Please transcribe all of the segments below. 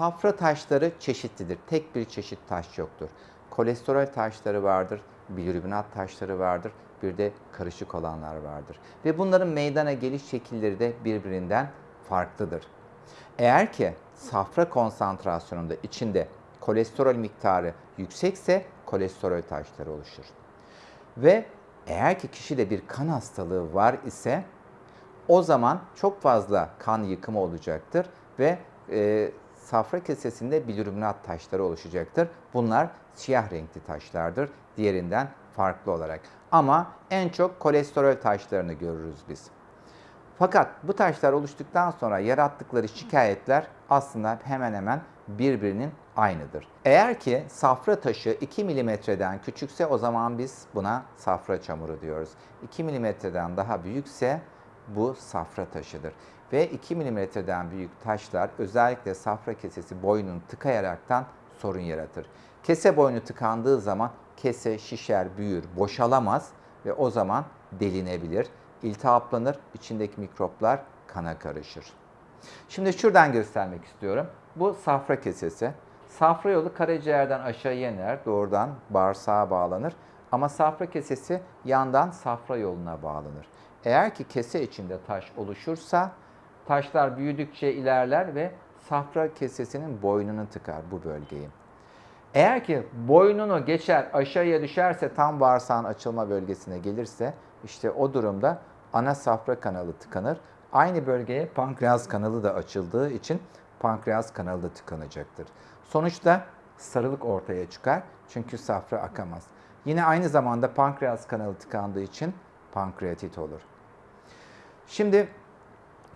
Safra taşları çeşitlidir. Tek bir çeşit taş yoktur. Kolesterol taşları vardır, bilirubinat taşları vardır, bir de karışık olanlar vardır. Ve bunların meydana geliş şekilleri de birbirinden farklıdır. Eğer ki safra konsantrasyonunda içinde kolesterol miktarı yüksekse kolesterol taşları oluşur. Ve eğer ki kişide bir kan hastalığı var ise o zaman çok fazla kan yıkımı olacaktır ve e, safra kesesinde bilirubinat taşları oluşacaktır. Bunlar siyah renkli taşlardır diğerinden farklı olarak. Ama en çok kolesterol taşlarını görürüz biz. Fakat bu taşlar oluştuktan sonra yarattıkları şikayetler aslında hemen hemen birbirinin aynıdır. Eğer ki safra taşı 2 milimetreden küçükse o zaman biz buna safra çamuru diyoruz. 2 milimetreden daha büyükse bu safra taşıdır. Ve 2 milimetreden büyük taşlar özellikle safra kesesi boynunu tıkayaraktan sorun yaratır. Kese boynu tıkandığı zaman kese şişer, büyür, boşalamaz ve o zaman delinebilir, iltihaplanır, içindeki mikroplar kana karışır. Şimdi şuradan göstermek istiyorum. Bu safra kesesi. Safra yolu karaciğerden aşağıya iner, doğrudan bağırsağa bağlanır. Ama safra kesesi yandan safra yoluna bağlanır. Eğer ki kese içinde taş oluşursa taşlar büyüdükçe ilerler ve safra kesesinin boynunu tıkar bu bölgeyi. Eğer ki boynunu geçer aşağıya düşerse tam bağırsağın açılma bölgesine gelirse işte o durumda ana safra kanalı tıkanır. Aynı bölgeye pankreas kanalı da açıldığı için pankreas kanalı da tıkanacaktır. Sonuçta sarılık ortaya çıkar çünkü safra akamaz. Yine aynı zamanda pankreas kanalı tıkandığı için pankreatit olur. Şimdi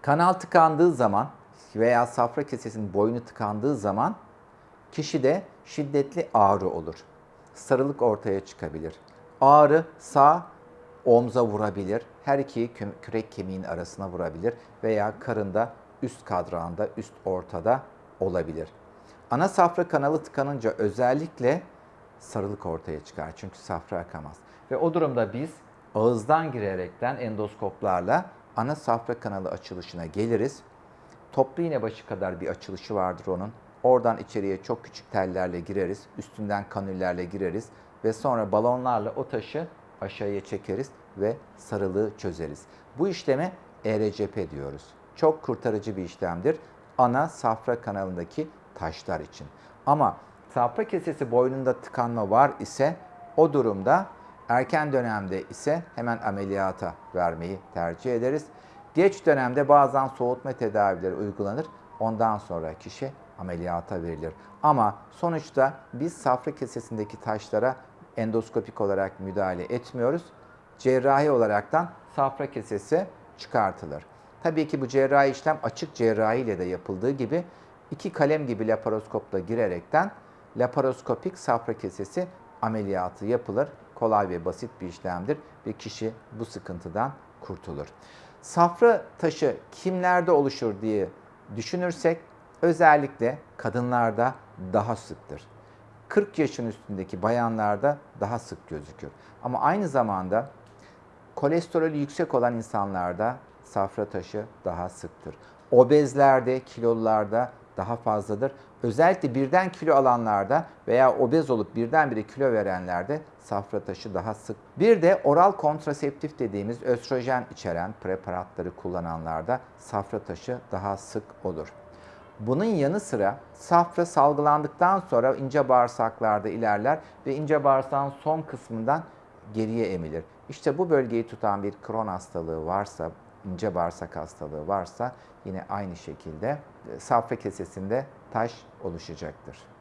kanal tıkandığı zaman veya safra kesesinin boynu tıkandığı zaman kişide şiddetli ağrı olur. Sarılık ortaya çıkabilir. Ağrı sağ omza vurabilir, her iki kürek kemiğin arasına vurabilir veya karında üst kadrağında, üst ortada olabilir. Ana safra kanalı tıkanınca özellikle sarılık ortaya çıkar çünkü safra akamaz. Ve o durumda biz ağızdan girerekten endoskoplarla ana safra kanalı açılışına geliriz. Toplu iğne başı kadar bir açılışı vardır onun. Oradan içeriye çok küçük tellerle gireriz, üstünden kanüllerle gireriz ve sonra balonlarla o taşı aşağıya çekeriz ve sarılığı çözeriz. Bu işleme ERCP diyoruz. Çok kurtarıcı bir işlemdir ana safra kanalındaki taşlar için. Ama safra kesesi boynunda tıkanma var ise o durumda erken dönemde ise hemen ameliyata vermeyi tercih ederiz. Geç dönemde bazen soğutma tedavileri uygulanır. Ondan sonra kişi ameliyata verilir. Ama sonuçta biz safra kesesindeki taşlara endoskopik olarak müdahale etmiyoruz. Cerrahi olaraktan safra kesesi çıkartılır. Tabii ki bu cerrahi işlem açık cerrahi ile de yapıldığı gibi iki kalem gibi laparoskopla girerekten laparoskopik safra kesesi ameliyatı yapılır. Kolay ve basit bir işlemdir ve kişi bu sıkıntıdan kurtulur. Safra taşı kimlerde oluşur diye düşünürsek özellikle kadınlarda daha sıktır. 40 yaşın üstündeki bayanlarda daha sık gözükür. Ama aynı zamanda kolesterolü yüksek olan insanlarda safra taşı daha sıktır. Obezlerde, kilolularda daha fazladır. Özellikle birden kilo alanlarda veya obez olup birdenbire kilo verenlerde safra taşı daha sık. Bir de oral kontraseptif dediğimiz östrojen içeren preparatları kullananlarda safra taşı daha sık olur. Bunun yanı sıra safra salgılandıktan sonra ince bağırsaklarda ilerler ve ince bağırsağın son kısmından geriye emilir. İşte bu bölgeyi tutan bir kron hastalığı varsa, ince bağırsak hastalığı varsa yine aynı şekilde safra kesesinde taş oluşacaktır.